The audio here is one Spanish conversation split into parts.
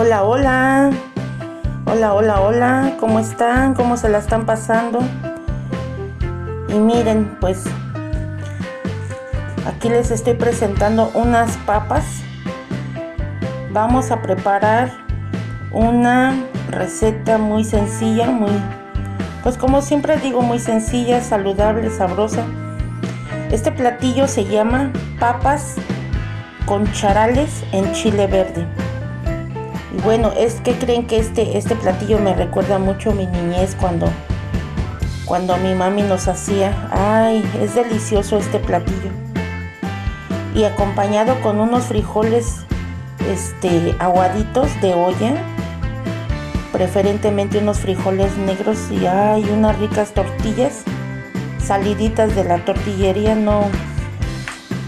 Hola, hola. Hola, hola, hola. ¿Cómo están? ¿Cómo se la están pasando? Y miren, pues aquí les estoy presentando unas papas. Vamos a preparar una receta muy sencilla, muy pues como siempre digo, muy sencilla, saludable, sabrosa. Este platillo se llama papas con charales en chile verde. Y bueno, es que creen que este, este platillo me recuerda mucho a mi niñez cuando, cuando mi mami nos hacía. Ay, es delicioso este platillo. Y acompañado con unos frijoles este, aguaditos de olla. Preferentemente unos frijoles negros y hay unas ricas tortillas saliditas de la tortillería, no,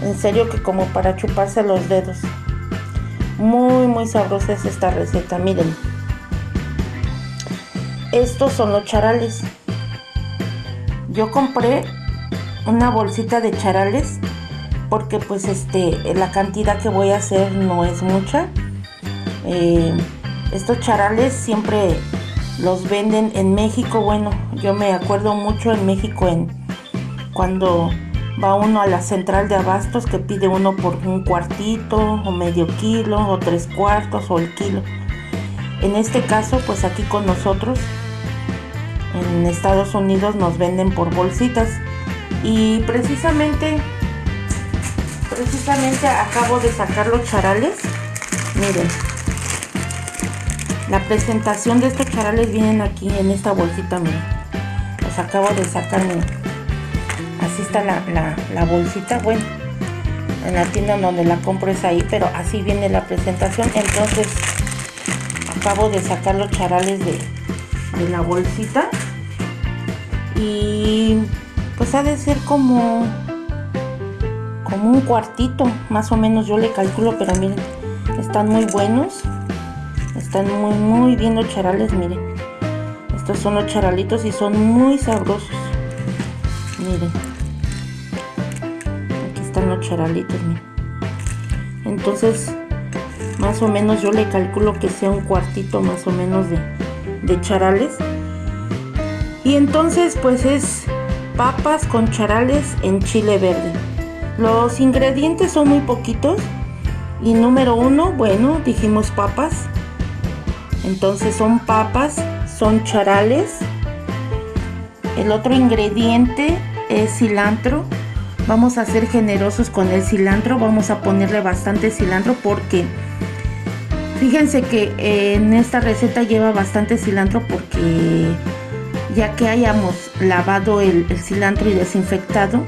en serio que como para chuparse los dedos. Muy, muy sabrosa es esta receta, miren. Estos son los charales. Yo compré una bolsita de charales porque pues este la cantidad que voy a hacer no es mucha. Eh, estos charales siempre los venden en México. Bueno, yo me acuerdo mucho en México en cuando va uno a la central de abastos que pide uno por un cuartito o medio kilo o tres cuartos o el kilo. En este caso, pues aquí con nosotros en Estados Unidos nos venden por bolsitas y precisamente precisamente acabo de sacar los charales. Miren. La presentación de estos charales vienen aquí en esta bolsita, miren. Los acabo de sacar, miren así está la, bolsita bueno en la tienda donde la compro es ahí pero así viene la presentación. Entonces acabo de sacar los charales de, de la bolsita y pues ha de ser como como un cuartito más o menos yo le calculo pero miren están muy buenos están muy muy bien los charales miren. Estos son los charalitos y son muy sabrosos miren están los charalitos entonces más o menos yo le calculo que sea un cuartito más o menos de, de charales. Y entonces pues es papas con charales en chile verde. Los ingredientes son muy poquitos. Y número uno bueno dijimos papas. Entonces son papas son charales. El otro ingrediente es cilantro vamos a ser generosos con el cilantro vamos a ponerle bastante cilantro porque fíjense que en esta receta lleva bastante cilantro porque ya que hayamos lavado el, cilantro y desinfectado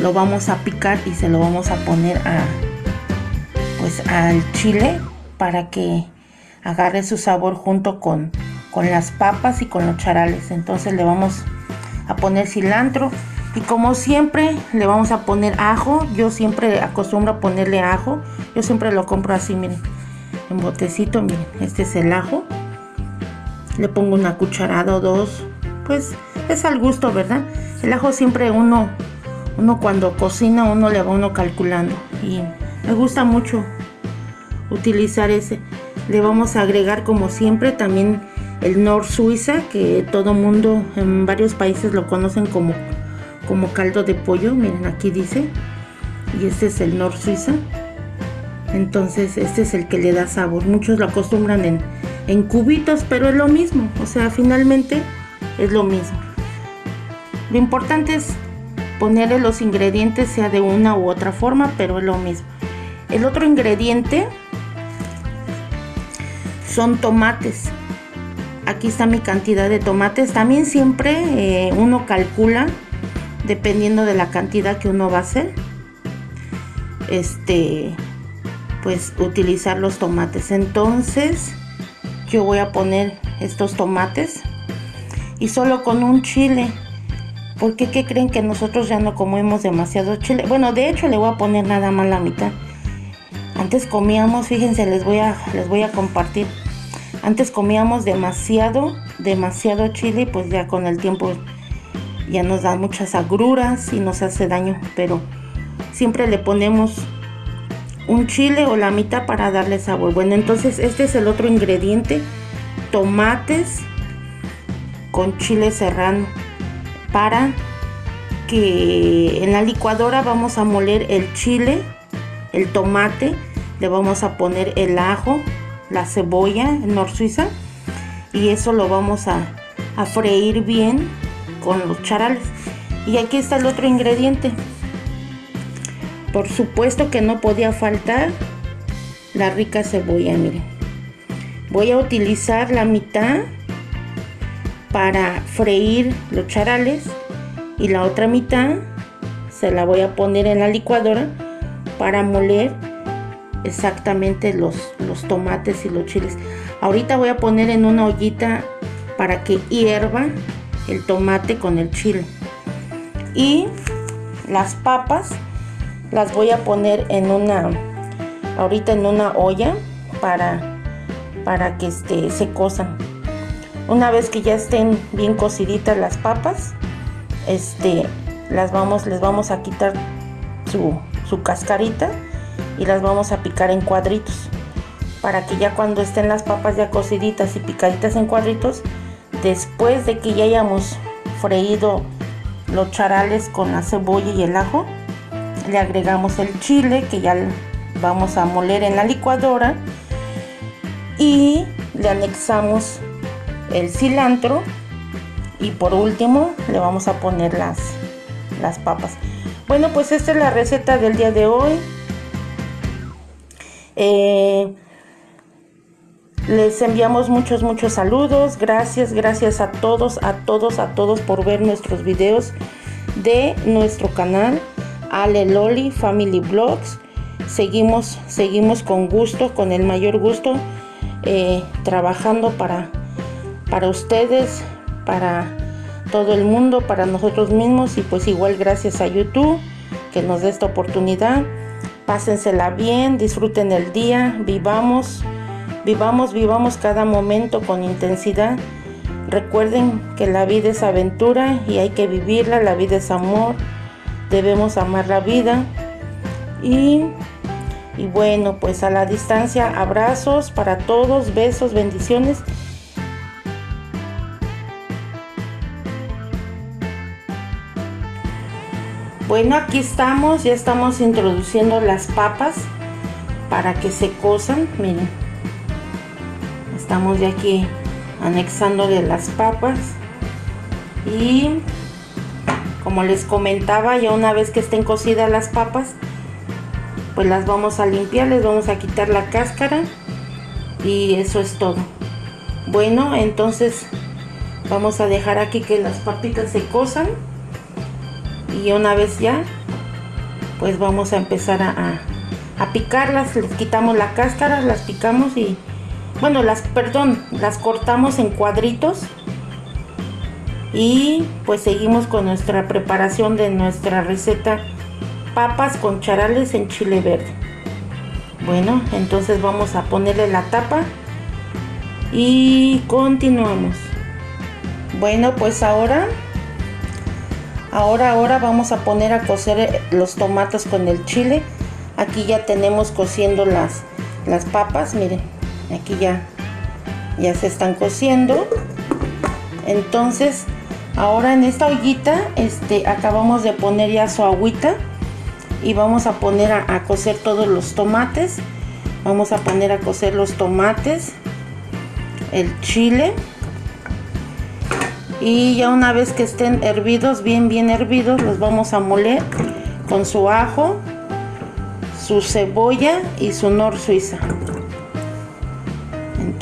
lo vamos a picar y se lo vamos a poner a pues al chile para que agarre su sabor junto con, con las papas y con los charales. Entonces le vamos a poner cilantro y como siempre le vamos a poner ajo. Yo siempre acostumbro a ponerle ajo. Yo siempre lo compro así miren en botecito miren este es el ajo. Le pongo una cucharada o dos. Pues es al gusto verdad el ajo siempre uno uno cuando cocina uno le va uno calculando. Y me gusta mucho utilizar ese. Le vamos a agregar como siempre también el Nor Suiza que todo mundo en varios países lo conocen como como caldo de pollo, miren aquí dice, y este es el Nor Suiza. Entonces este es el que le da sabor. Muchos lo acostumbran en, en cubitos, pero es lo mismo. O sea, finalmente es lo mismo. Lo importante es ponerle los ingredientes, sea de una u otra forma, pero es lo mismo. El otro ingrediente son tomates. Aquí está mi cantidad de tomates. También siempre eh, uno calcula dependiendo de la cantidad que uno va a hacer este pues utilizar los tomates. Entonces yo voy a poner estos tomates y solo con un chile porque qué creen que nosotros ya no comemos demasiado chile bueno de hecho le voy a poner nada más la mitad. Antes comíamos fíjense les voy a les voy a compartir. Antes comíamos demasiado demasiado chile pues ya con el tiempo ya nos da muchas agruras y nos hace daño, pero siempre le ponemos un chile o la mitad para darle sabor. Bueno, entonces este es el otro ingrediente. Tomates con chile serrano para que en la licuadora vamos a moler el chile, el tomate, le vamos a poner el ajo, la cebolla, nor suiza y eso lo vamos a, a freír bien con los charales. Y aquí está el otro ingrediente. Por supuesto que no podía faltar la rica cebolla, miren. Voy a utilizar la mitad para freír los charales y la otra mitad se la voy a poner en la licuadora para moler exactamente los, los tomates y los chiles. Ahorita voy a poner en una ollita para que hierva el tomate con el chile. Y las papas las voy a poner en una, ahorita en una olla para, para que este, se cosan. Una vez que ya estén bien cociditas las papas, este, las vamos, les vamos a quitar su, su cascarita y las vamos a picar en cuadritos para que ya cuando estén las papas ya cociditas y picaditas en cuadritos después de que ya hayamos freído los charales con la cebolla y el ajo le agregamos el chile que ya vamos a moler en la licuadora y le anexamos el cilantro y por último le vamos a poner las, las papas. Bueno pues esta es la receta del día de hoy. Eh, les enviamos muchos, muchos saludos. Gracias, gracias a todos, a todos, a todos por ver nuestros videos de nuestro canal Ale Loli Family Vlogs. Seguimos, seguimos con gusto, con el mayor gusto, eh, trabajando para, para ustedes, para todo el mundo, para nosotros mismos y pues igual gracias a YouTube que nos dé esta oportunidad. Pásensela bien, disfruten el día, vivamos Vivamos, vivamos cada momento con intensidad. Recuerden que la vida es aventura y hay que vivirla, la vida es amor, debemos amar la vida. Y, y bueno, pues a la distancia, abrazos para todos, besos, bendiciones. Bueno, aquí estamos, ya estamos introduciendo las papas para que se cosan, miren estamos ya aquí anexándole las papas. Y como les comentaba ya una vez que estén cocidas las papas pues las vamos a limpiar les vamos a quitar la cáscara y eso es todo. Bueno entonces vamos a dejar aquí que las papitas se cosan y una vez ya pues vamos a empezar a, a picarlas. Les quitamos la cáscara las picamos y bueno, las, perdón, las cortamos en cuadritos y pues seguimos con nuestra preparación de nuestra receta papas con charales en chile verde. Bueno, entonces vamos a ponerle la tapa y continuamos. Bueno, pues ahora ahora ahora vamos a poner a cocer los tomates con el chile. Aquí ya tenemos cociendo las las papas, miren aquí ya ya se están cociendo. Entonces ahora en esta ollita este acabamos de poner ya su agüita y vamos a poner a, a cocer todos los tomates. Vamos a poner a cocer los tomates el chile. Y ya una vez que estén hervidos bien bien hervidos los vamos a moler con su ajo su cebolla y su nor suiza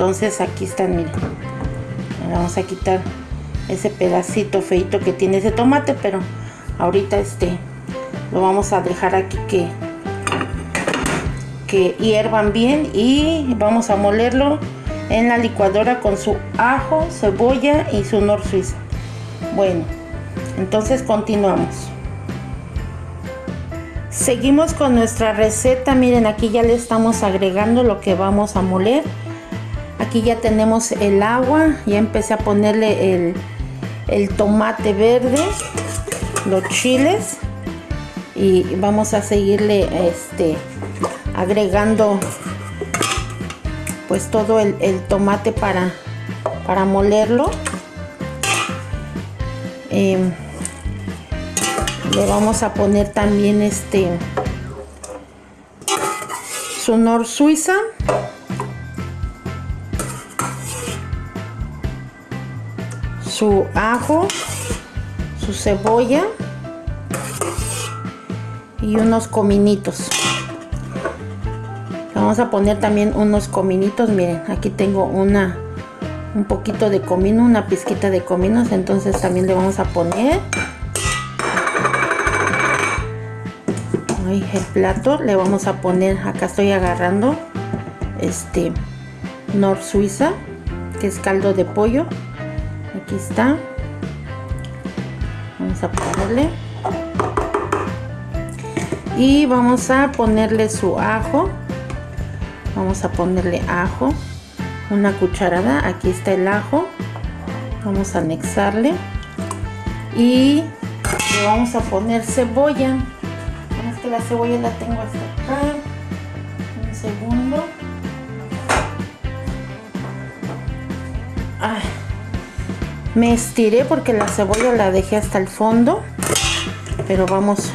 entonces aquí están miren. Vamos a quitar ese pedacito feito que tiene ese tomate pero ahorita este lo vamos a dejar aquí que que hiervan bien y vamos a molerlo en la licuadora con su ajo cebolla y su nor suiza. Bueno entonces continuamos. Seguimos con nuestra receta. Miren aquí ya le estamos agregando lo que vamos a moler aquí ya tenemos el agua ya empecé a ponerle el, tomate verde los chiles y vamos a seguirle este agregando pues todo el, tomate para, para molerlo. Em, le vamos a poner también este su nor suiza su ajo su cebolla y unos cominitos. Vamos a poner también unos cominitos. Miren aquí tengo una un poquito de comino una pizquita de cominos. Entonces también le vamos a poner. El plato le vamos a poner acá estoy agarrando este nor suiza que es caldo de pollo aquí está. Vamos a ponerle. Y vamos a ponerle su ajo. Vamos a ponerle ajo. Una cucharada. Aquí está el ajo. Vamos a anexarle. Y le vamos a poner cebolla. Es que la cebolla la tengo hasta acá me estiré porque la cebolla la dejé hasta el fondo. Pero vamos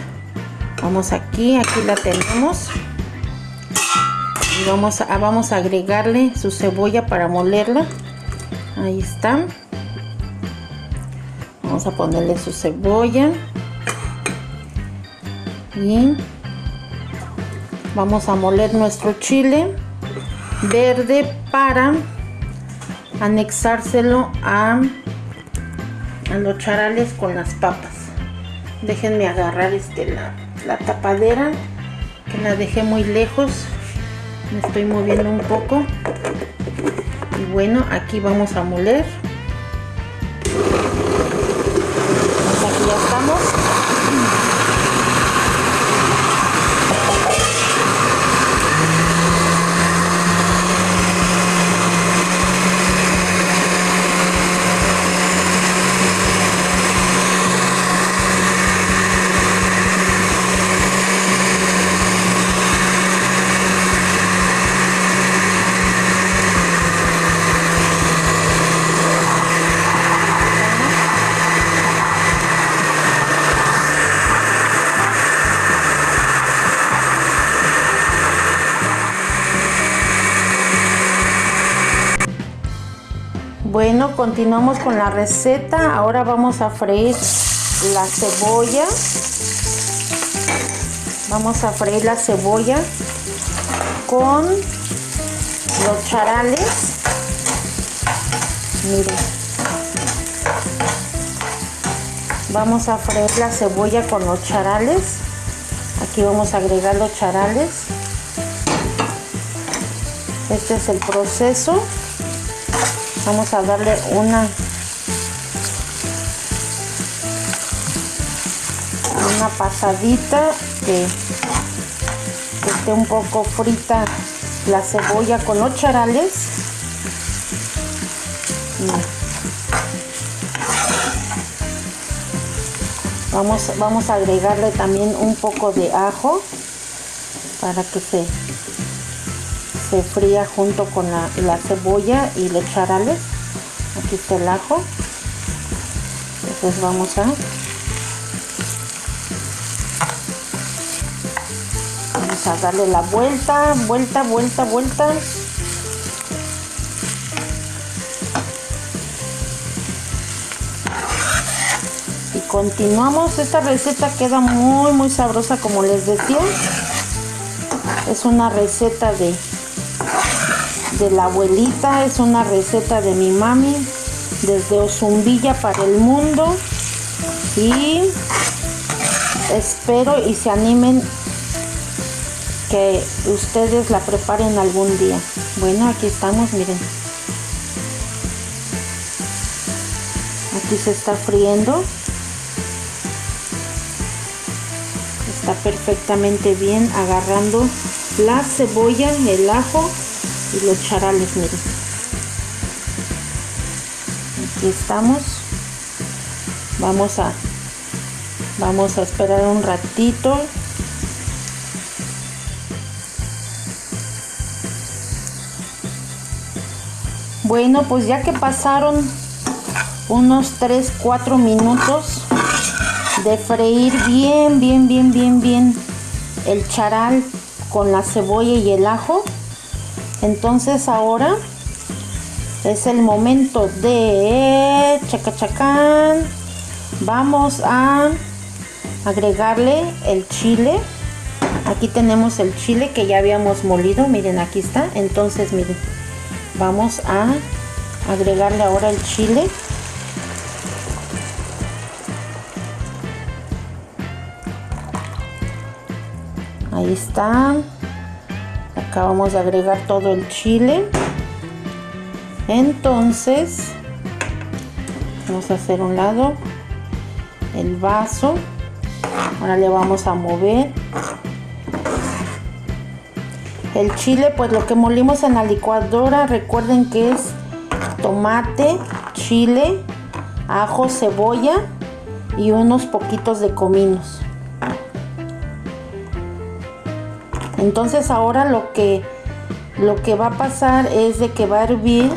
vamos aquí aquí la tenemos. Y vamos a, vamos a agregarle su cebolla para molerla. Ahí está. Vamos a ponerle su cebolla. Y vamos a moler nuestro chile verde para anexárselo a, a los charales con las papas. Déjenme agarrar este la, la tapadera que la dejé muy lejos. Me estoy moviendo un poco. Y bueno aquí vamos a moler Bueno, continuamos con la receta. Ahora vamos a freír la cebolla. Vamos a freír la cebolla con los charales. Miren. Vamos a freír la cebolla con los charales. Aquí vamos a agregar los charales. Este es el proceso vamos a darle una una pasadita que, esté un poco frita la cebolla con los charales. Vamos, vamos a agregarle también un poco de ajo para que se se fría junto con la, cebolla y los charales aquí está el ajo. Entonces vamos a vamos a darle la vuelta vuelta vuelta vuelta. Y continuamos. Esta receta queda muy muy sabrosa como les decía. Es una receta de de la abuelita, es una receta de mi mami desde Ozumbilla para el mundo y espero y se animen que ustedes la preparen algún día. Bueno, aquí estamos, miren. Aquí se está friendo. Está perfectamente bien agarrando la cebolla, el ajo y los charales miren aquí estamos. Vamos a vamos a esperar un ratito. Bueno pues ya que pasaron unos 3 4 minutos de freír bien bien bien bien bien el charal con la cebolla y el ajo entonces ahora es el momento de chacachacán. Vamos a agregarle el chile. Aquí tenemos el chile que ya habíamos molido. Miren, aquí está. Entonces, miren, vamos a agregarle ahora el chile. Ahí está. Acabamos de agregar todo el chile. Entonces, vamos a hacer un lado el vaso. Ahora le vamos a mover. El chile, pues lo que molimos en la licuadora, recuerden que es tomate, chile, ajo, cebolla y unos poquitos de cominos. Entonces ahora lo que, lo que va a pasar es de que va a hervir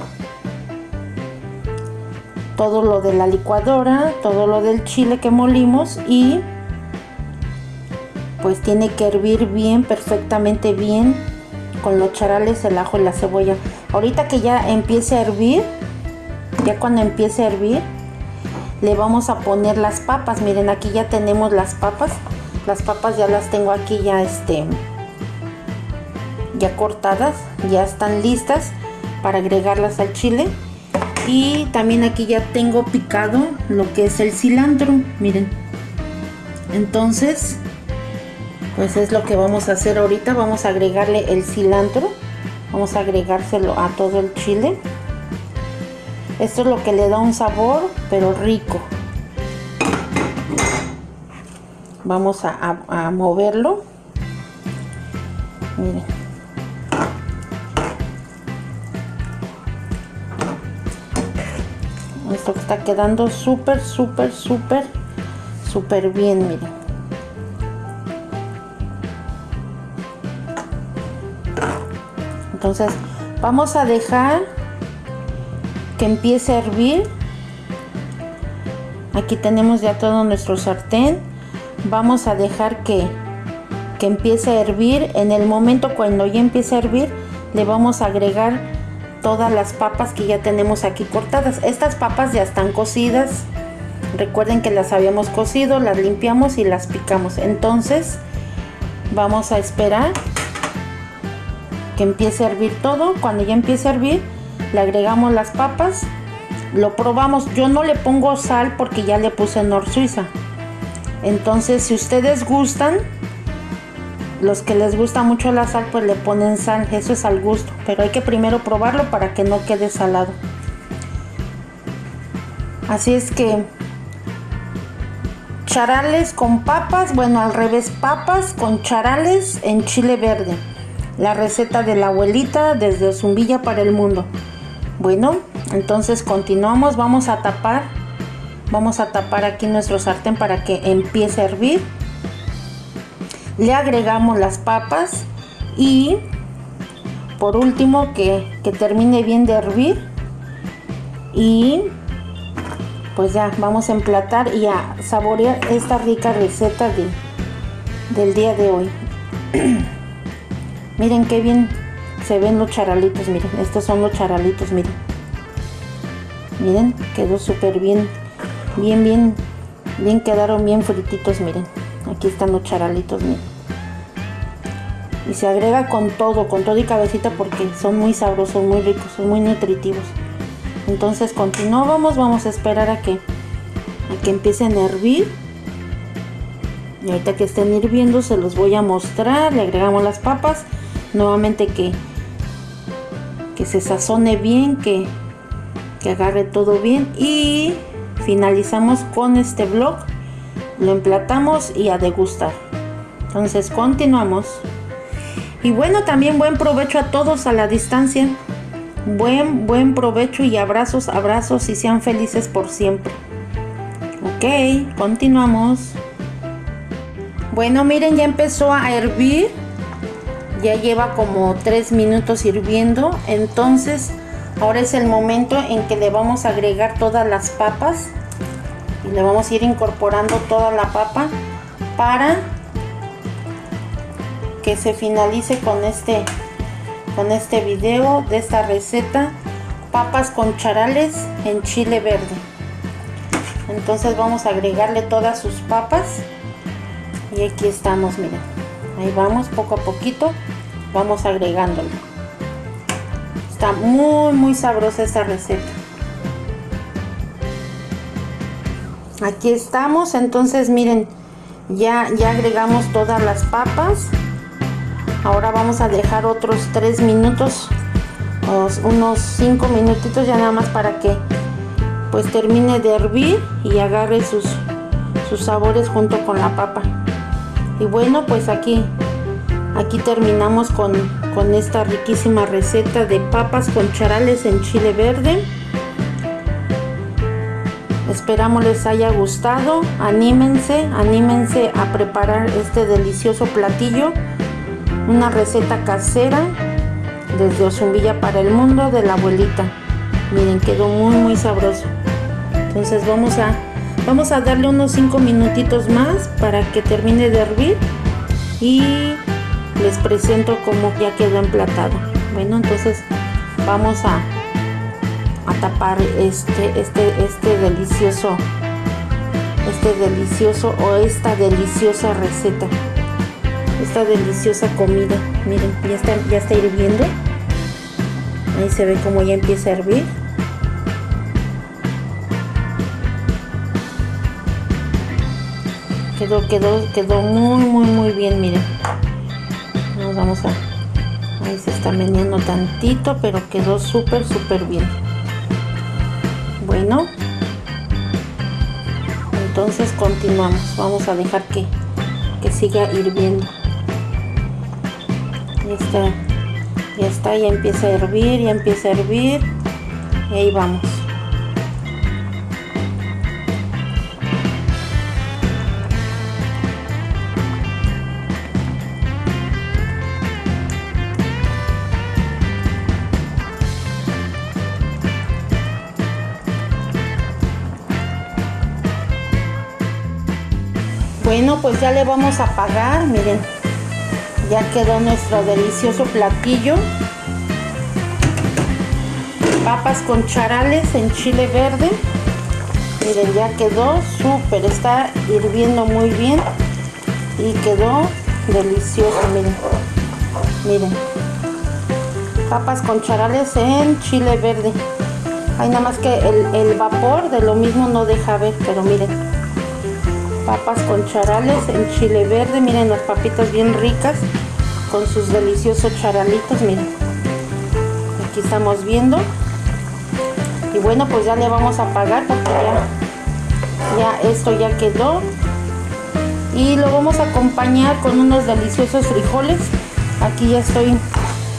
todo lo de la licuadora, todo lo del chile que molimos y pues tiene que hervir bien, perfectamente bien con los charales, el ajo y la cebolla. Ahorita que ya empiece a hervir, ya cuando empiece a hervir, le vamos a poner las papas. Miren, aquí ya tenemos las papas. Las papas ya las tengo aquí ya este ya cortadas, ya están listas para agregarlas al chile. Y también aquí ya tengo picado lo que es el cilantro, miren. Entonces, pues es lo que vamos a hacer ahorita. Vamos a agregarle el cilantro. Vamos a agregárselo a todo el chile. Esto es lo que le da un sabor, pero rico. Vamos a, moverlo. Miren. Quedando súper súper súper súper bien miren entonces vamos a dejar que empiece a hervir. Aquí tenemos ya todo nuestro sartén. Vamos a dejar que, que empiece a hervir. En el momento cuando ya empiece a hervir le vamos a agregar todas las papas que ya tenemos aquí cortadas. Estas papas ya están cocidas. Recuerden que las habíamos cocido, las limpiamos y las picamos. Entonces vamos a esperar que empiece a hervir todo. Cuando ya empiece a hervir, le agregamos las papas. Lo probamos. Yo no le pongo sal porque ya le puse Nor Suiza. Entonces, si ustedes gustan, los que les gusta mucho la sal, pues le ponen sal, eso es al gusto, pero hay que primero probarlo para que no quede salado. Así es que charales con papas, bueno, al revés, papas con charales en chile verde. La receta de la abuelita desde Zumbilla para el mundo. Bueno, entonces continuamos, vamos a tapar, vamos a tapar aquí nuestro sartén para que empiece a hervir le agregamos las papas y por último que, termine bien de hervir. Y pues ya vamos a emplatar y a saborear esta rica receta de, del día de hoy. Miren qué bien se ven los charalitos miren estos son los charalitos miren. Miren quedó súper bien bien bien bien quedaron bien frititos miren. Aquí están los charalitos miren y se agrega con todo con todo y cabecita porque son muy sabrosos muy ricos son muy nutritivos. Entonces continuamos vamos a esperar a que a que empiecen a hervir. Y ahorita que estén hirviendo se los voy a mostrar. Le agregamos las papas. Nuevamente que que se sazone bien que que agarre todo bien. Y finalizamos con este vlog lo emplatamos y a degustar. Entonces continuamos. Y bueno, también buen provecho a todos a la distancia. Buen, buen provecho y abrazos, abrazos y sean felices por siempre. Ok, continuamos. Bueno, miren, ya empezó a hervir. Ya lleva como 3 minutos hirviendo. Entonces ahora es el momento en que le vamos a agregar todas las papas y le vamos a ir incorporando toda la papa para que se finalice con este con este video de esta receta. Papas con charales en chile verde. Entonces vamos a agregarle todas sus papas. Y aquí estamos miren. Ahí vamos poco a poquito vamos agregándolo está muy muy sabrosa esta receta. Aquí estamos entonces miren ya ya agregamos todas las papas ahora vamos a dejar otros tres minutos unos cinco minutitos ya nada más para que pues termine de hervir y agarre sus sus sabores junto con la papa. Y bueno pues aquí aquí terminamos con, con esta riquísima receta de papas con charales en chile verde. Esperamos les haya gustado. Anímense anímense a preparar este delicioso platillo una receta casera desde Ozumbilla para el mundo de la abuelita. Miren quedó muy muy sabroso. Entonces vamos a vamos a darle unos 5 minutitos más para que termine de hervir y les presento cómo ya quedó emplatado. Bueno entonces vamos a, a tapar este este este delicioso este delicioso o esta deliciosa receta esta deliciosa comida. Miren ya está ya está hirviendo. Ahí se ve como ya empieza a hervir. Quedó quedó quedó muy muy muy bien miren. Nos vamos a ahí se está meneando tantito pero quedó súper súper bien. Bueno entonces continuamos. Vamos a dejar que, que siga hirviendo ya está ya está ya empieza a hervir ya empieza a hervir y ahí vamos. Bueno pues ya le vamos a apagar miren ya quedó nuestro delicioso platillo. Papas con charales en chile verde. Miren ya quedó súper está hirviendo muy bien y quedó delicioso miren. Miren. Papas con charales en chile verde. Hay nada más que el, el vapor de lo mismo no deja ver pero miren papas con charales en chile verde. Miren las papitas bien ricas con sus deliciosos charalitos miren. Aquí estamos viendo. Y bueno pues ya le vamos a apagar porque ya, ya esto ya quedó. Y lo vamos a acompañar con unos deliciosos frijoles. Aquí ya estoy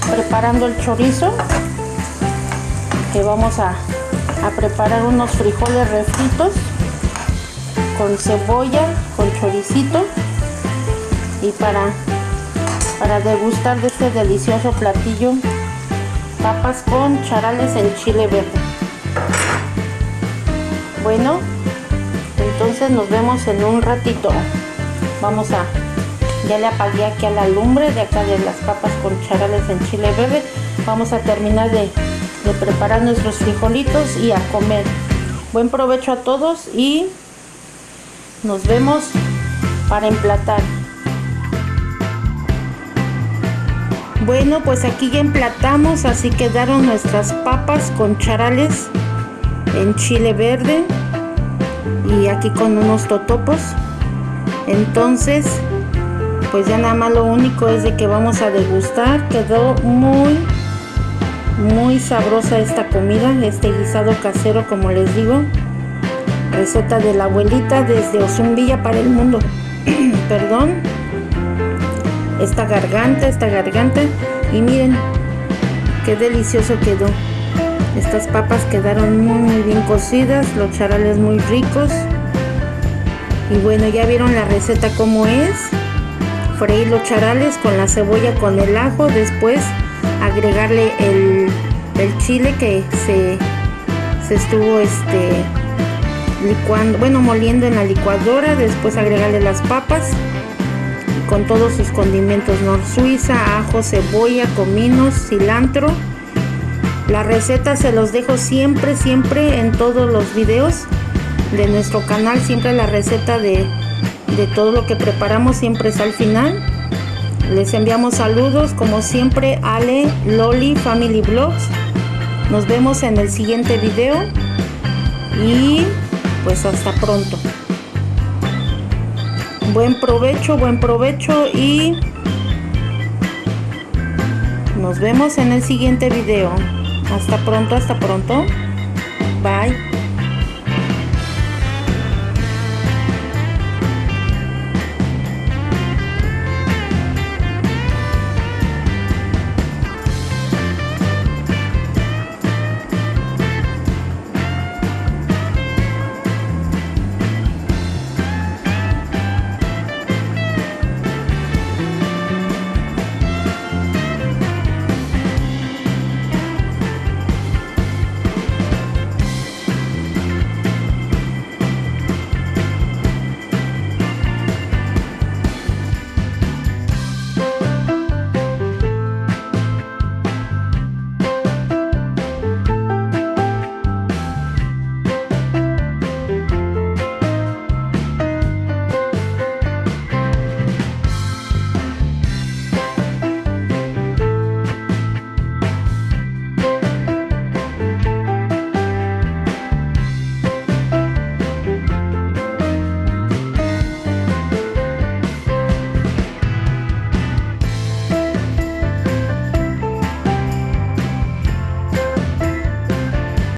preparando el chorizo que vamos a preparar unos frijoles refritos con cebolla con choricito y para para degustar de este delicioso platillo papas con charales en chile verde. Bueno entonces nos vemos en un ratito. Vamos a ya le apagué aquí a la lumbre de acá de las papas con charales en chile verde. Vamos a terminar de, de preparar nuestros frijolitos y a comer. Buen provecho a todos y nos vemos para emplatar Bueno, pues aquí ya emplatamos, así quedaron nuestras papas con charales en chile verde y aquí con unos totopos. Entonces, pues ya nada más lo único es de que vamos a degustar. Quedó muy, muy sabrosa esta comida, este guisado casero como les digo. Receta de la abuelita desde Ozumbilla para el mundo. Perdón esta garganta, esta garganta. Y miren qué delicioso quedó. Estas papas quedaron muy, muy bien cocidas, los charales muy ricos. Y bueno, ya vieron la receta cómo es. Freír los charales con la cebolla, con el ajo. Después agregarle el, el chile que se, se estuvo este bueno, moliendo en la licuadora, después agregarle las papas con todos sus condimentos nor suiza, ajo, cebolla, cominos, cilantro. La receta se los dejo siempre, siempre en todos los videos de nuestro canal, siempre la receta de, de todo lo que preparamos siempre es al final. Les enviamos saludos como siempre Ale, Loli, Family Vlogs. Nos vemos en el siguiente video y pues hasta pronto. Buen provecho, buen provecho y nos vemos en el siguiente video. Hasta pronto, hasta pronto. Bye.